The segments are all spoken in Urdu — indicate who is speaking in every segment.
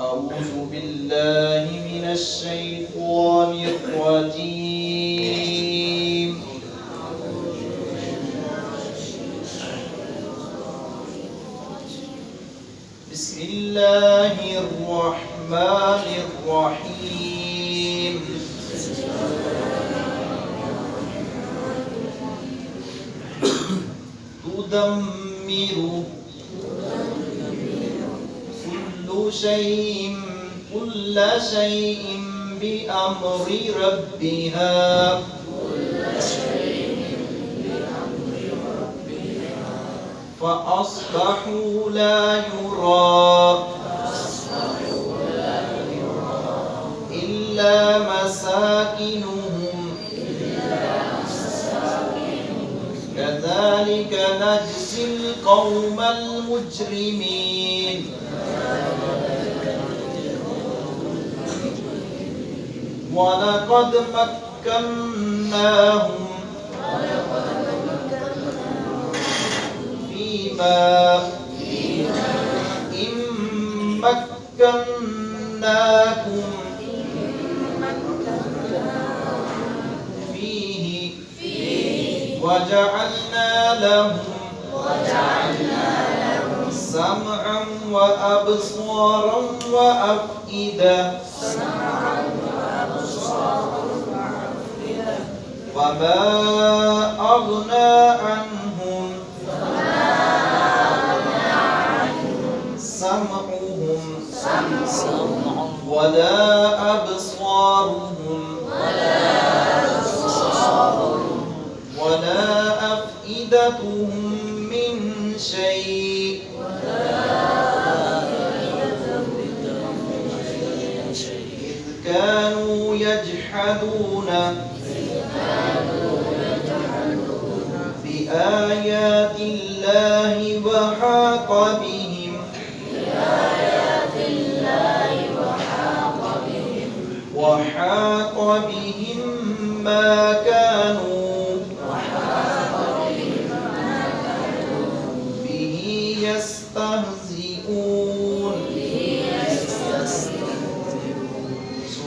Speaker 1: أعوذ بالله من الشيطان الرجيم. بسم الله الرحمن الرحيم. تدمر كل شيء كل شيء بأمر ربها. فأصبحوا لا يرى. إلا مساكنهم. كذلك نجزي القوم المجرمين. ولقد مكناهم فيما إن مكناكم فيه وجعلنا لهم وجعلنا سمعا وأبصارا وأفئدة. وما أغنى عنهم. سمعهم. ولا أبصارهم. ولا أفئدتهم من شيء. يجحدون. بآيات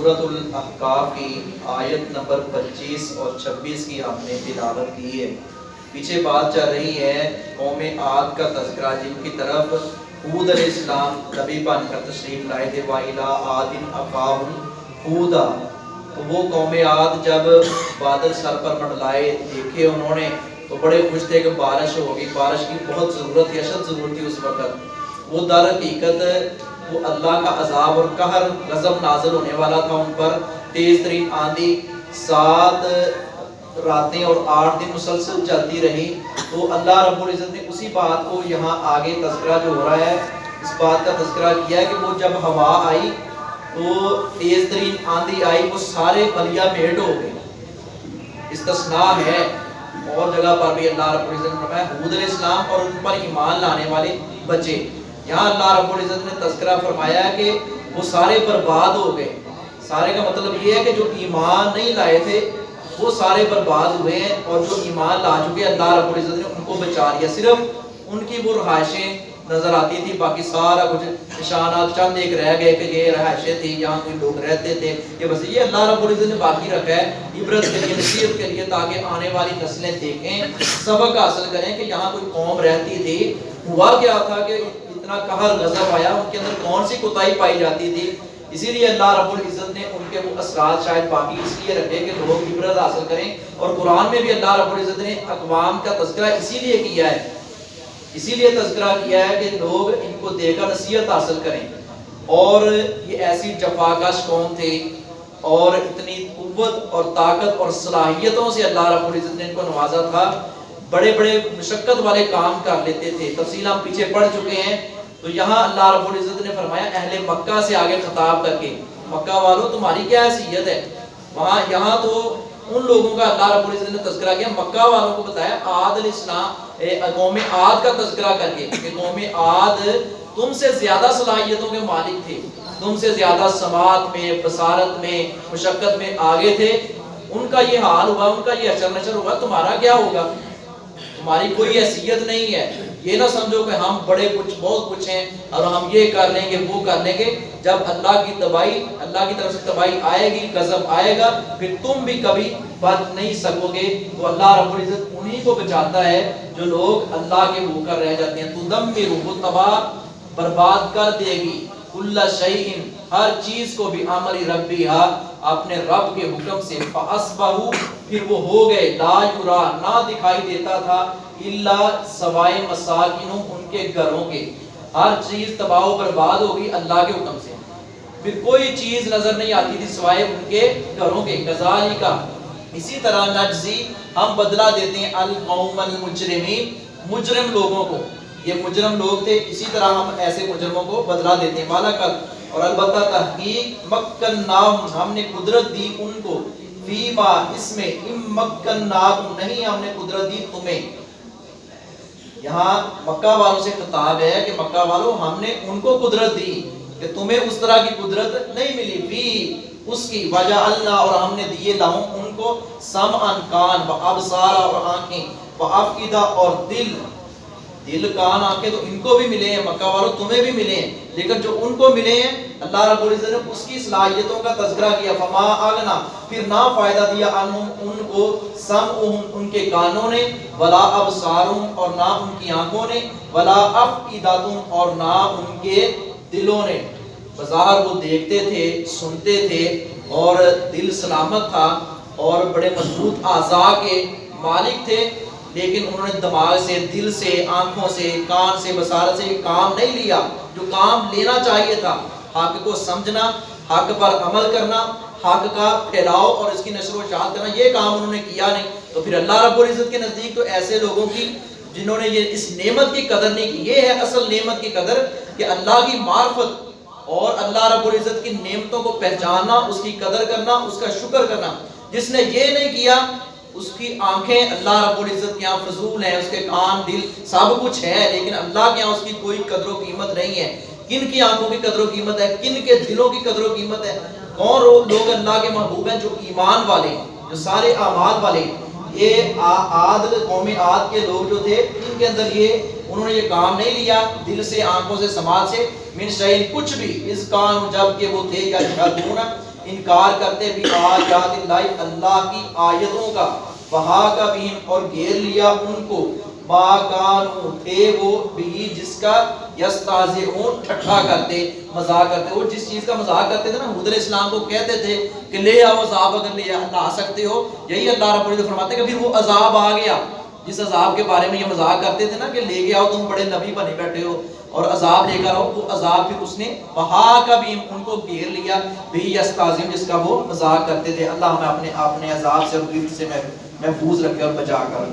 Speaker 1: سورة الاحقاف کی آیت نمبر پچیس اور چھبیس کی ہم نے تلاوت کی ہے۔ پیچھے بات چل رہی ہے قوم عاد کا تذکرہ، جن کی طرف حود علیہ السلام نبی بن کر تشریف لائے تھے، وَإِلَىٰ عَادٍ أَخَاهُمْ حُودًا تو وہ قوم عاد جب بادل سر پر منڈلائے، دیکھے انہوں نے، تو بڑے خوش تھے کہ بارش ہوگی۔ بارش کی بہت ضرورت تھی، اشد ضرورت تھی اس وقت۔ وہ در حقیقت وہ اللہ کا عذاب اور قہر غضب نازل ہونے والا تھا ان پر۔ تیز ترین آندھی سات راتیں اور آٹھ دن مسلسل چلتی رہی۔ تو اللہ رب العزت نے اسی بات کو یہاں آگے تذکرہ جو ہو رہا ہے، اس بات کا تذکرہ کیا ہے کہ وہ جب ہوا آئی تو تیز ترین آندھی آئی، وہ سارے بلیا بھیٹ ہو گئے۔ استثناء ہے۔ اور جگہ پر بھی اللہ رب العزت نے فرمایا، حود علیہ السلام اور ان پر ایمان لانے والے بچے۔ یہاں اللہ رب العزت نے تذکرہ فرمایا ہے کہ وہ سارے برباد ہو گئے۔ سارے کا مطلب یہ ہے کہ جو ایمان نہیں لائے تھے، وہ سارے برباد ہوئے ہیں اور جو ایمان لا چکے اللہ رب العزت نے ان کو بچا لیا۔ صرف ان کی وہ رہائشیں نظر آتی تھی باقی سارا کچھ نشانات چند ایک رہ گئے کہ یہ رہائشیں تھی یہاں کوئی لوگ رہتے تھے۔ کہ بس یہ اللہ رب العزت نے باقی رکھا ہے، عبرت کے لیے، نصیحت کے لیے، تاکہ آنے والی نسلیں دیکھیں، سبق حاصل کریں کہ یہاں کوئی قوم رہتی تھی۔ ہوا کیا تھا کہ اتنا قہر غضب آیا؟ ان کے اندر کون سی کوتاہی پائی جاتی تھی؟ اسی لیے اللہ رب العزت نے ان کے وہ اثرات شاید باقی اس لیے رکھے کہ لوگ عبرت حاصل کریں۔ اور قرآن میں بھی اللہ رب العزت نے اقوام کا تذکرہ اسی لیے کیا ہے۔ اسی لیے تذکرہ کیا ہے کہ لوگ ان کو دے کر نصیحت حاصل کریں۔ اور یہ ایسی جفاکش قوم تھی اور اتنی قوت اور طاقت اور صلاحیتوں سے اللہ رب العزت نے ان کو نوازا تھا۔ بڑے بڑے مشقت والے کام کر لیتے تھے تفصیل ہم پیچھے پڑھ چکے ہیں۔ تو یہاں اللہ رب العزت نے فرمایا، اہل مکہ سے آگے خطاب کر کے، مکہ والوں، تمہاری کیا حیثیت ہے؟ وہاں، یہاں تو ان لوگوں کا اللہ رب العزت نے تذکرہ کیا، مکہ والوں کو بتایا عاد علیہ السلام قوم عاد کا تذکرہ کر کے، کہ قوم عاد تم سے زیادہ صلاحیتوں کے مالک تھے، تم سے زیادہ سماعت میں، بصارت میں، مشقت میں آگے تھے۔ ان کا یہ حال ہوا، ان کا یہ اچر نچر ہوا، تمہارا کیا ہوگا؟ تمہاری کوئی حیثیت نہیں ہے۔ یہ نہ سمجھو کہ ہم بڑے کچھ، بہت کچھ ہیں اور ہم یہ کر لیں گے، وہ کر لیں گے۔ جب اللہ کی تباہی، اللہ کی طرف سے تباہی آئے گی غضب آئے گا، پھر تم بھی کبھی بچ نہیں سکو گے۔ تو اللہ رب العزت انہی کو بچاتا ہے جو لوگ اللہ کے وہ کر رہ جاتے ہیں۔ تو دم میں روح تباہ برباد کر دے گی۔ اللہ شیئن ہر چیز کو بھی عملی ربی ہا اپنے رب کے حکم سے فاسبہو پھر وہ ہو گئے، لا یرا نہ دکھائی دیتا تھا اللہ سوائے مساکنوں ان کے گھروں کے۔ ہر چیز تباہ و برباد ہوگی اللہ کے حکم سے۔ پھر کوئی چیز نظر نہیں آتی تھی سوائے ان کے گھروں کے۔ غزالی کا اسی طرح نجزی ہم بدلہ دیتے ہیں، القوم المجرمین، مجرم لوگوں کو۔ یہ مجرم لوگ تھے، اسی طرح ہم ایسے مجرموں کو بدلہ دیتے ہیں۔ مالا کل اور البتہ تحقیق مکن نام، ہم نے قدرت دی ان کو۔ فیما، اس میں ام مکن نام نہیں، ہم نے قدرت دی تمہیں۔ یہاں مکہ والوں سے خطاب ہے کہ مکہ والوں، ہم نے ان کو قدرت دی کہ تمہیں اس طرح کی قدرت نہیں ملی۔ فی، اس کی وجہ اللہ اور ہم نے دیے لاؤں ان کو۔ سم ان کان، و ابصار اور آنکھیں۔ و افقدہ اور دل۔ دل کان آنکھیں تو ان کو بھی ملے ہیں، مکہ والوں تمہیں بھی ملے ہیں، لیکن جو ان کو ملے ہیں، اللہ رب العزت نے اس کی صلاحیتوں کا تذکرہ کیا، فما اغنا پھر نہ فائدہ دیا انہم ان کو سم ان کے کانوں نے، ولا ابصارهم اور نہ ان کی آنکھوں نے، ولا افقداتهم اور نہ ان کے دلوں نے۔ بظاہر وہ دیکھتے تھے، سنتے تھے، اور دل سلامت تھا، اور بڑے مضبوط اعضاء کے مالک تھے لیکن انہوں نے دماغ سے، دل سے، آنکھوں سے، کان سے، بصارت سے کام نہیں لیا۔ جو کام لینا چاہیے تھا، حق کو سمجھنا، حق پر عمل کرنا، حق کا پھیلاؤ اور اس کی نشر و شاعت کرنا، یہ کام انہوں نے کیا نہیں۔ تو پھر اللہ رب العزت کے نزدیک تو ایسے لوگوں کی، جنہوں نے یہ اس نعمت کی قدر نہیں کی، یہ ہے اصل نعمت کی قدر کہ اللہ کی معرفت اور اللہ رب العزت کی نعمتوں کو پہچاننا، اس کی قدر کرنا، اس کا شکر کرنا۔ جس نے یہ نہیں کیا اس کی آنکھیں اللہ رب العزت کے یہاں فضول ہیں، اس کے کان، دل سب کچھ ہے، لیکن اللہ کے یہاں اس کی کوئی قدر و قیمت نہیں ہے۔ کن کی آنکھوں کی قدر و قیمت ہے؟ کن کے دلوں کی قدر و قیمت ہے؟ کون لوگ اللہ کے محبوب ہیں جو ایمان والے ہیں، جو سارے اعمال والے ہیں؟ یہ عاد قوم عاد کے لوگ جو تھے، ان کے اندر یہ انہوں نے یہ کام نہیں لیا دل سے، آنکھوں سے، سماج سے۔ من شہین کچھ بھی، اس کان جبکہ وہ تھے یا شہدون انکار کرتے بھی آیات اللہ اللہ کی آیتوں کا وہا کا بھی اور گھیر لیا ان کو۔ ما کانو، تھے وہ بھی جس کا یستازعون ٹھٹھا کرتے، مذاق کرتے۔ وہ جس چیز کا مذاق کرتے تھے نا، حضور اسلام کو کہتے تھے کہ لے آؤ عذاب اگر لے آ سکتے ہو۔ یہی اللہ رب العزت فرماتے کہ پھر وہ عذاب آ گیا۔ جس عذاب کے بارے میں یہ مذاق کرتے تھے نا کہ لے گیا تم بڑے نبی بنے بیٹھے ہو۔ اور عذاب لے کر آؤ وہ عذاب پھر اس نے وہاں کا بھی ان کو گھیر لیا۔ بھی استاذیم جس کا وہ مذاق کرتے تھے۔ اللہ ہمیں اپنے اپنے عذاب سے اور سے محفوظ رکھے اور بچا کر